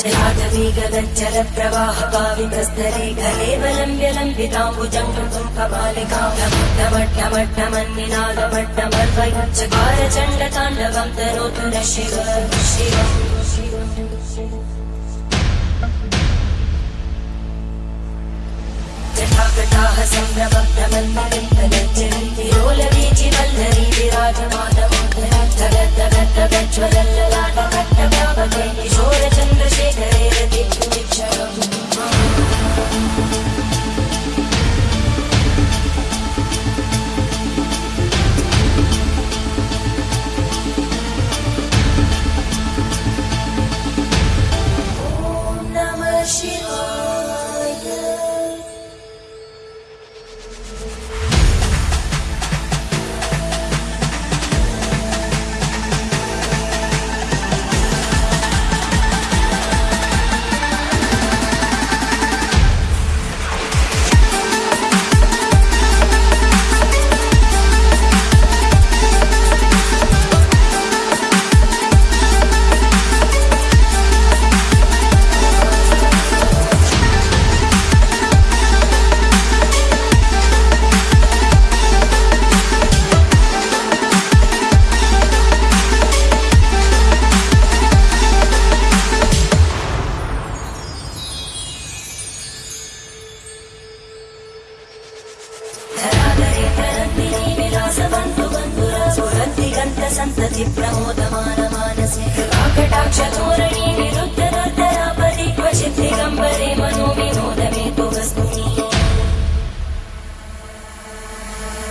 जलादवीगगज्जलप्रवाहपावितस्तरे गले बलम्ब्यलम्बिताम्बुजङ्गम् कपालिकामट्टमट्टमट्टमन्निनादमट्टमर्वयच्चकारचण्डताण्डवम् तरोतु न शिव शिव प्रकटाः सम्भ्रमभ्रमन्मविन्दनञ्जलि तिरोलवीचिवल्लरी विराजमानमोदरद्धगद्धगद्धज्वलल्ललाटभट्टभावकै सन्तति प्रमोदमानमानसे। कृपाकटाक्षधोरणी विरुद्धदर्दरापदि क्वचित् दिगम्बरे मनो विनोदमे तु वस्तुनि।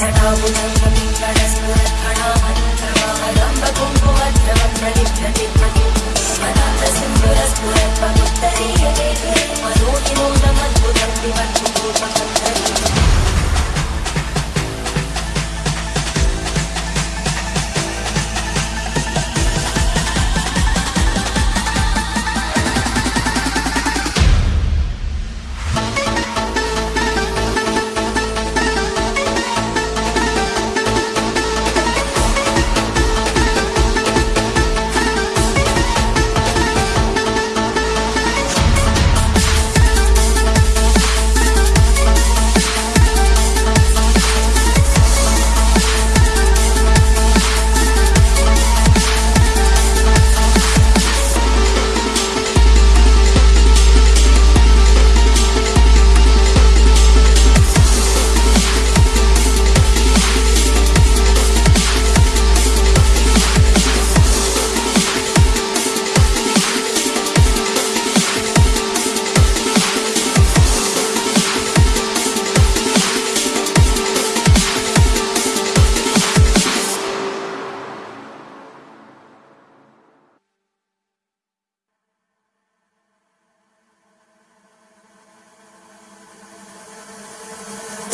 मनोविनोदमद्भुतम्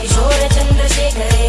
किशोरचन्द्रशेखरे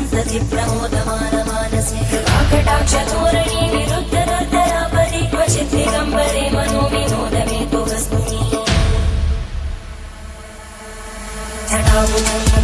सन्तति प्रमोदमानमानसे। कृपाकटाक्षधोरणी विरुद्ध दुर्धरापरि क्वचित् दिगम्बरे मनो विनोदमे तु वस्तुनि मनोविनोदमद्भुतम्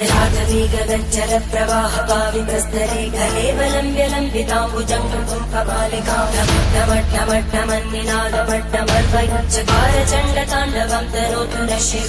जलाटवीगगज्जल प्रवाह पावितस्तरे कलेवलम्ब्य लम्बिताम्बुजङ्गम् कपालिकामट्टमट्टमन्निनादमट्टमर्वयच्चकार चण्डताण्डवम् तरोतु न शिव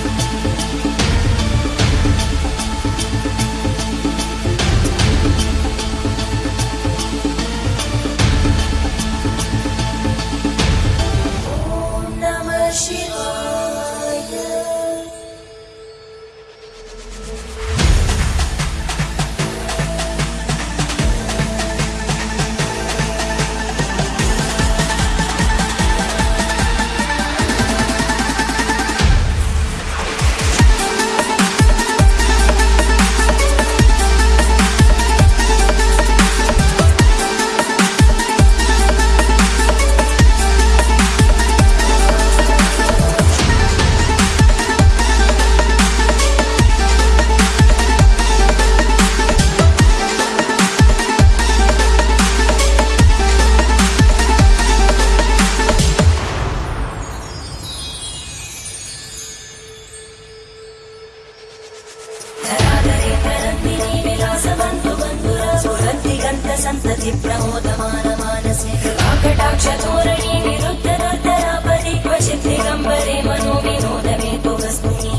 सन्तति प्रमोदमानमानसे। कृपाकटाक्षधोरणी विरुद्ध दुर्धरापरि क्वचित् दिगम्बरे मनो विनोदमे तु वस्तुनि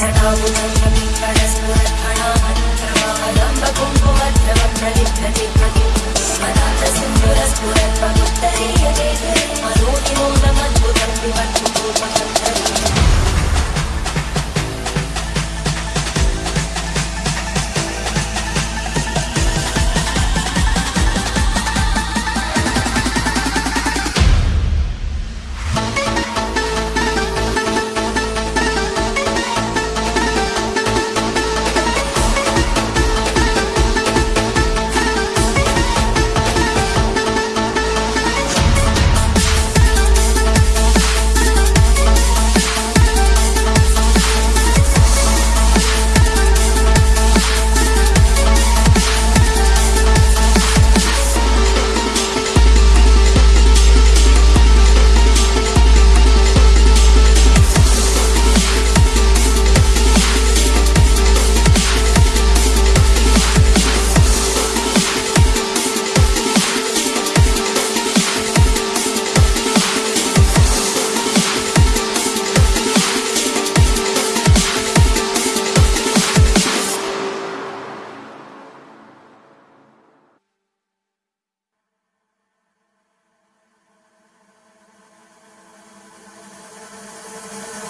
मनोविनोदमद्भुतम्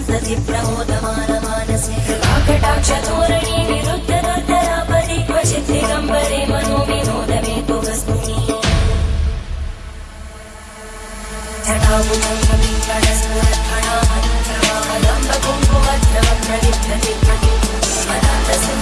सन्तति प्रमोदमानमानसे कटाक्षतोरणे निरुद्ध दुर्धरापदे क्वचित्रिगम्बरे मनो विनोदमे तु वस्तुनि ढटामुदङ्गमिङ्गणस्फुरत्फणामन्त्रवाहलम्बकुम्भुभद्रवप्रलिप्यते प्रति अनन्तसु